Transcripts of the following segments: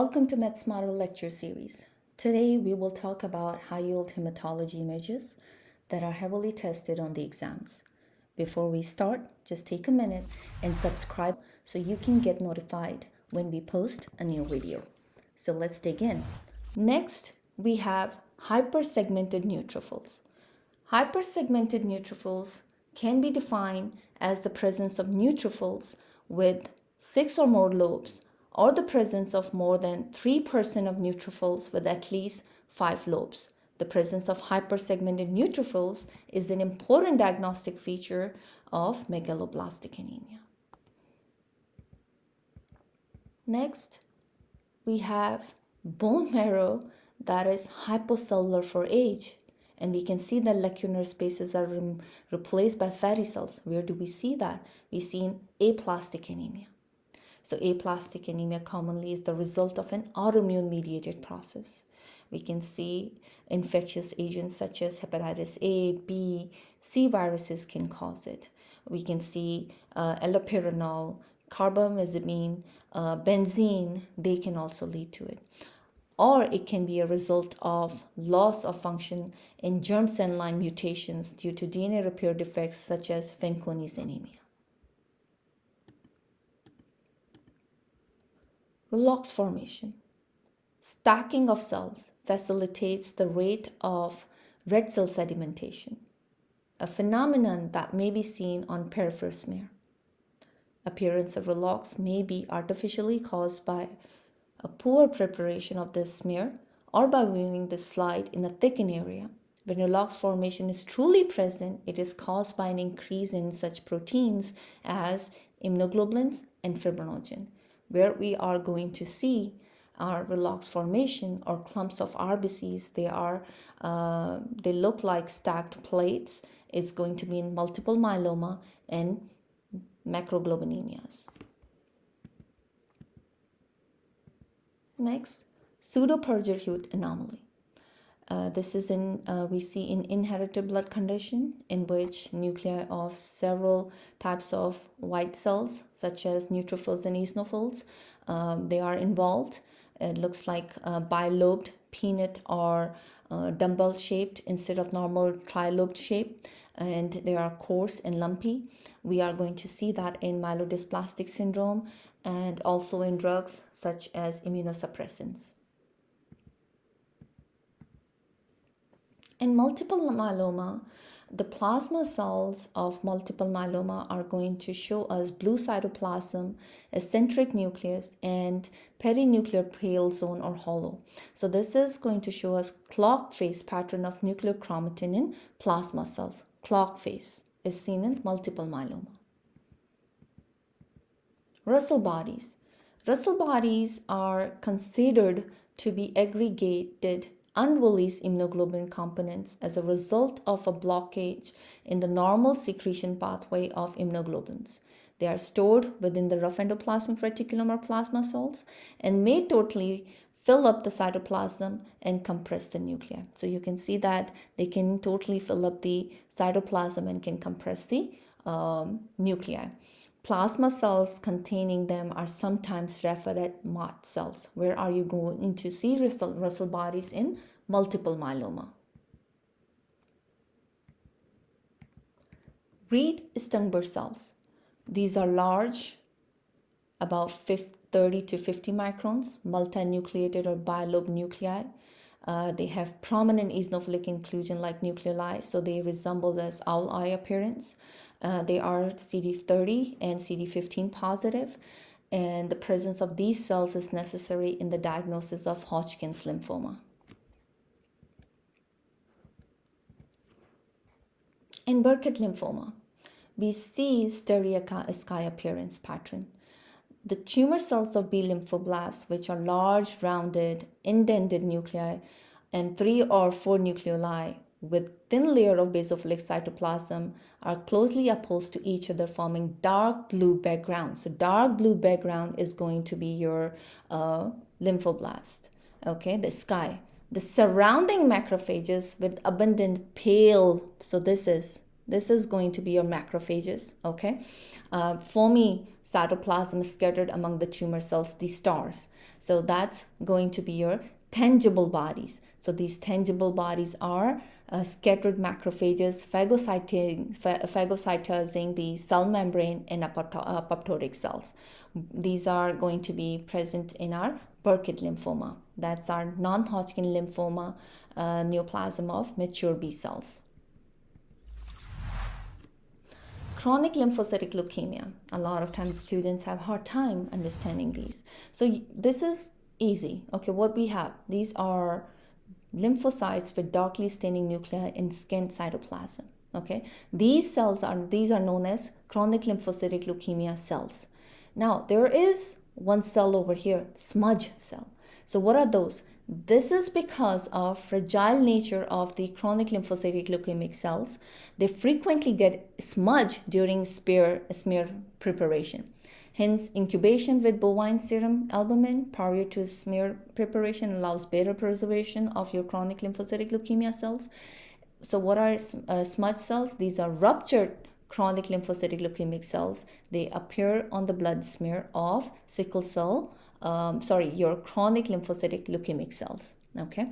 Welcome to MedSmarter lecture series. Today we will talk about high-yield hematology images that are heavily tested on the exams. Before we start, just take a minute and subscribe so you can get notified when we post a new video. So let's dig in. Next, we have hypersegmented neutrophils. Hypersegmented neutrophils can be defined as the presence of neutrophils with six or more lobes or the presence of more than 3% of neutrophils with at least five lobes. The presence of hypersegmented neutrophils is an important diagnostic feature of megaloblastic anemia. Next, we have bone marrow that is hypocellular for age. And we can see that lacunar spaces are re replaced by fatty cells. Where do we see that? We see in aplastic anemia. So aplastic anemia commonly is the result of an autoimmune mediated process. We can see infectious agents such as hepatitis A, B, C viruses can cause it. We can see uh, allopurinol, carbamazepine, uh, benzene, they can also lead to it. Or it can be a result of loss of function in germ cell line mutations due to DNA repair defects such as Fanconi's anemia. Rouleaux formation. Stacking of cells facilitates the rate of red cell sedimentation, a phenomenon that may be seen on peripheral smear. Appearance of rouleaux may be artificially caused by a poor preparation of the smear or by viewing the slide in a thickened area. When rouleaux formation is truly present, it is caused by an increase in such proteins as immunoglobulins and fibrinogen where we are going to see our rouleaux formation or clumps of RBCs. They are, uh, they look like stacked plates. It's going to be in multiple myeloma and macroglobulinemias. Next, pseudo-Pelger-Huët anomaly. Uh, this is in uh, we see in inherited blood condition in which nuclei of several types of white cells such as neutrophils and eosinophils um, they are involved. It looks like bilobed peanut or uh, dumbbell shaped instead of normal trilobed shape and they are coarse and lumpy. We are going to see that in myelodysplastic syndrome and also in drugs such as immunosuppressants In multiple myeloma, the plasma cells of multiple myeloma are going to show us blue cytoplasm, eccentric nucleus, and perinuclear pale zone or hollow. So this is going to show us clock face pattern of nuclear chromatin in plasma cells. Clock face is seen in multiple myeloma. Russell bodies. Russell bodies are considered to be aggregated unreleased immunoglobulin components as a result of a blockage in the normal secretion pathway of immunoglobulins. They are stored within the rough endoplasmic reticulum or plasma cells and may totally fill up the cytoplasm and compress the nuclei. So you can see that they can totally fill up the cytoplasm and can compress the um, nuclei. Plasma cells containing them are sometimes referred as Mott cells. Where are you going to see Russell, bodies in multiple myeloma? Reed-Sternberg cells. These are large, about 30 to 50 microns, multinucleated or bilobed nuclei. Uh, they have prominent eosinophilic inclusion like nucleoli, so they resemble this owl eye appearance. Uh, they are CD30 and CD15 positive, and the presence of these cells is necessary in the diagnosis of Hodgkin's lymphoma. In Burkitt lymphoma, we see starry sky appearance pattern. The tumor cells of B lymphoblasts, which are large, rounded, indented nuclei, and three or four nucleoli with thin layer of basophilic cytoplasm are closely opposed to each other forming dark blue background. So dark blue background is going to be your uh, lymphoblast, okay, the sky. The surrounding macrophages with abundant pale, so this is This is going to be your macrophages, okay? Uh, foamy cytoplasm scattered among the tumor cells, the stars. So that's going to be your tingible bodies. So these tingible bodies are uh, scattered macrophages phagocytizing, phagocytizing the cell membrane in apoptotic cells. These are going to be present in our Burkitt lymphoma. That's our non-Hodgkin lymphoma uh, neoplasm of mature B cells. Chronic lymphocytic leukemia. A lot of times students have hard time understanding these. So this is easy. Okay, what we have, these are lymphocytes with darkly staining nuclei in skin cytoplasm. Okay, these cells are these are known as chronic lymphocytic leukemia cells. Now there is one cell over here, smudge cell. So what are those? This is because of fragile nature of the chronic lymphocytic leukemic cells. They frequently get smudged during smear, smear preparation. Hence, incubation with bovine serum albumin prior to smear preparation allows better preservation of your chronic lymphocytic leukemia cells. So what are uh, smudge cells? These are ruptured chronic lymphocytic leukemic cells. They appear on the blood smear of sickle cell um, sorry, your chronic lymphocytic leukemic cells. Okay,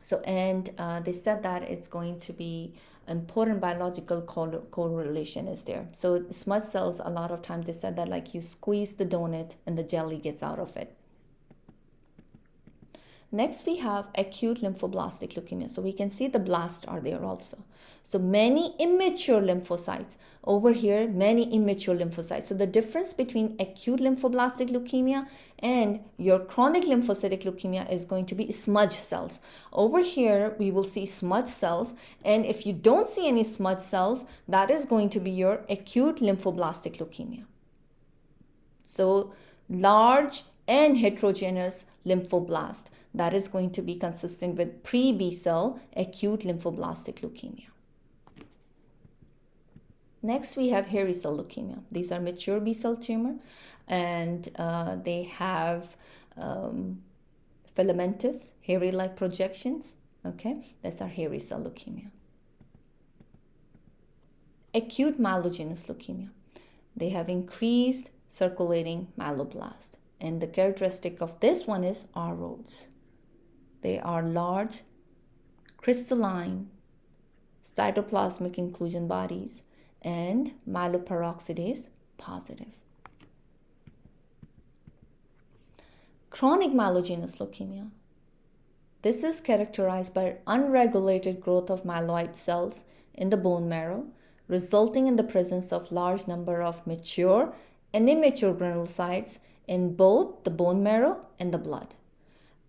so and uh, they said that it's going to be important biological correlation is there. So smudge cells, a lot of times they said that like you squeeze the donut and the jelly gets out of it. Next, we have acute lymphoblastic leukemia. So we can see the blasts are there also. So many immature lymphocytes. Over here, many immature lymphocytes. So the difference between acute lymphoblastic leukemia and your chronic lymphocytic leukemia is going to be smudge cells. Over here, we will see smudge cells. And if you don't see any smudge cells, that is going to be your acute lymphoblastic leukemia. So large and heterogeneous lymphoblast that is going to be consistent with pre-B cell acute lymphoblastic leukemia. Next, we have hairy cell leukemia. These are mature B cell tumor and uh, they have um, filamentous, hairy-like projections. Okay, that's our hairy cell leukemia. Acute myelogenous leukemia. They have increased circulating myeloblast. And the characteristic of this one is Auer rods. They are large, crystalline, cytoplasmic inclusion bodies and myeloperoxidase positive. Chronic myelogenous leukemia. This is characterized by unregulated growth of myeloid cells in the bone marrow, resulting in the presence of large number of mature and immature granulocytes in both the bone marrow and the blood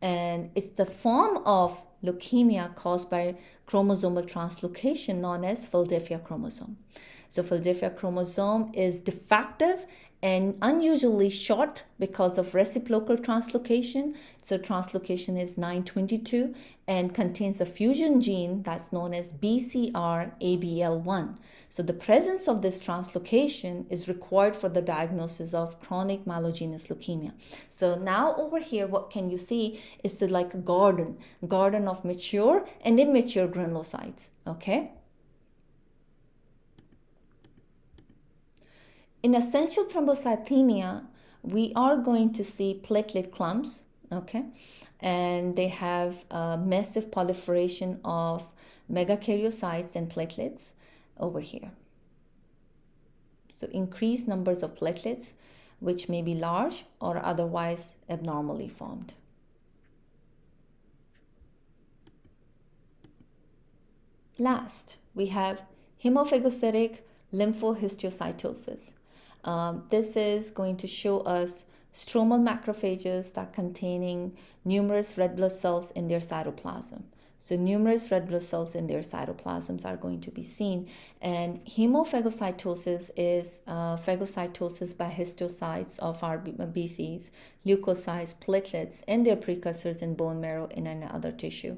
and it's the form of leukemia caused by chromosomal translocation known as Philadelphia chromosome. So Philadelphia chromosome is defective and unusually short because of reciprocal translocation. So translocation is 922 and contains a fusion gene that's known as BCR-ABL1. So the presence of this translocation is required for the diagnosis of chronic myelogenous leukemia. So now over here, what can you see is the like a garden, garden of mature and immature granulocytes, okay? In essential thrombocythemia, we are going to see platelet clumps, okay? And they have a massive proliferation of megakaryocytes and platelets over here. So increased numbers of platelets, which may be large or otherwise abnormally formed. Last, we have hemophagocytic lymphohistiocytosis. Um, this is going to show us stromal macrophages that containing numerous red blood cells in their cytoplasm. So numerous red blood cells in their cytoplasms are going to be seen. And hemophagocytosis is uh, phagocytosis by histiocytes of RBCs, leukocytes, platelets, and their precursors in bone marrow and in other tissue.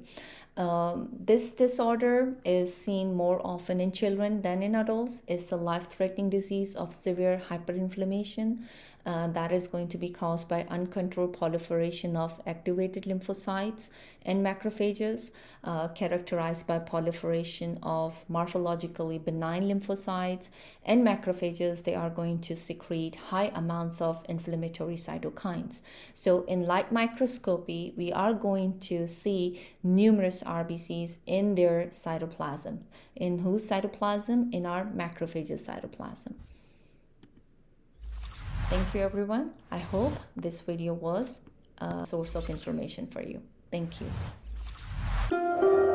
Um, this disorder is seen more often in children than in adults. It's a life-threatening disease of severe hyperinflammation Uh, that is going to be caused by uncontrolled proliferation of activated lymphocytes and macrophages, uh, characterized by proliferation of morphologically benign lymphocytes and macrophages. They are going to secrete high amounts of inflammatory cytokines. So, in light microscopy, we are going to see numerous RBCs in their cytoplasm. In whose cytoplasm? In our macrophages cytoplasm. Thank you everyone. I hope this video was a source of information for you. Thank you.